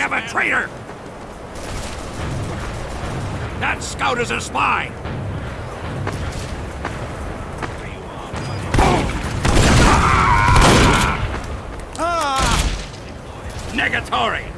have a traitor! That scout is a spy! Ah! Negatory!